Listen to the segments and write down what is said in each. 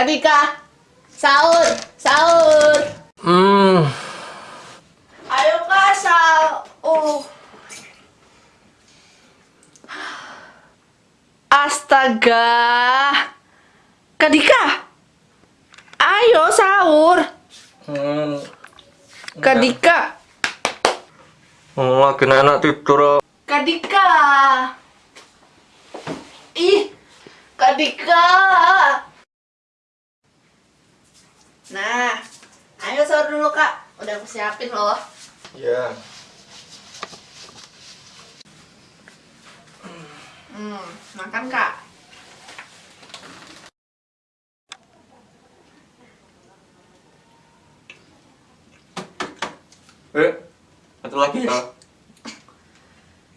Kak Dika, sahur, sahur. Hmm, Ayo kak sahur. Astaga, Kak Dika, ayo sahur. hmm, Kak Dika, hmm, lagi enak tidur. Kak Dika. Ih, Kak Dika. Nah, ayo sahur dulu kak. Udah aku siapin loh. Ya. Hmm, makan kak. Eh, satu lagi ya?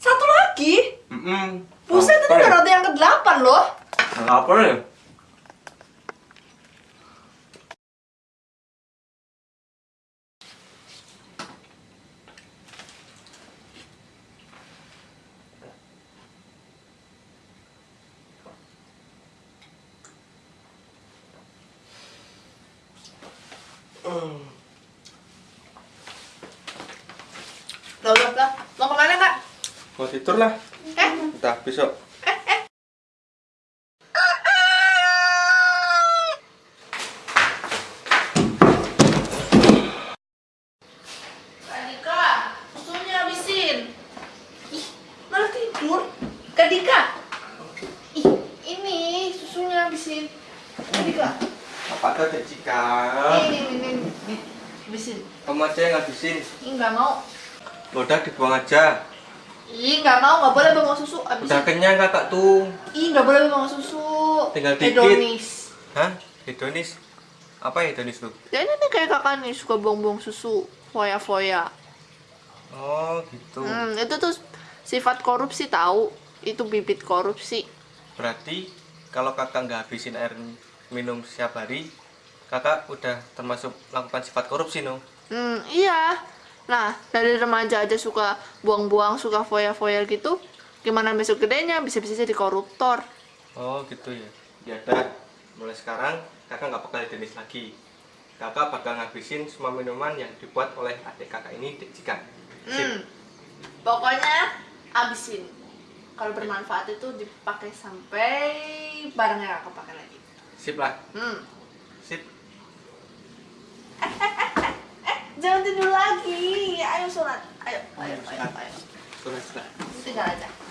Satu lagi? Hmm. Buset, itu udah roti yang ke-8 loh. Apa ya? Loh, loh, loh. Mau ke mana kak? Mau tidur lah. Eh, Entah besok. Kak Dika, susunya habisin. Ih, malah tidur. Kak Dika. Ih, ini susunya habisin. Kak Dika. Tuh Jika? Ini, ini, ini, ini. Habisin. Kamu aja yang ngabisin. Ih, nggak mau. Udah dibuang aja. Ih, nggak mau, nggak boleh bawa susu. Udah Habisin. kenyang kakak tuh. Ih, nggak boleh bawa susu. Tinggal dikit. Hedonis. Hah? Hedonis? Apa hedonis tuh? Ya ini nih kayak kakak nih suka buang-buang susu. Foya-foya. Oh gitu. Hmm, itu tuh sifat korupsi tahu. Itu bibit korupsi. Berarti kalau kakak nggak habisin air minum setiap hari, kakak udah termasuk melakukan sifat korupsi no? Hmm, iya. Nah, dari remaja aja suka buang-buang, suka foya-foya gitu. Gimana besok gedenya bisa-bisa jadi koruptor. Oh gitu ya. Ya dah, mulai sekarang kakak nggak bakal jenis lagi. Kakak bakal ngabisin semua minuman yang dibuat oleh adik kakak ini jika. Sip. Hmm. Pokoknya abisin. Kalau bermanfaat itu dipakai sampai barangnya kakak pakai lagi. Sip lah. Hmm. Sip. Jangan tidur lagi. Ayo sholat. Ayo, ayo, ayo, ayo. Sudah sudah. Tinggal aja.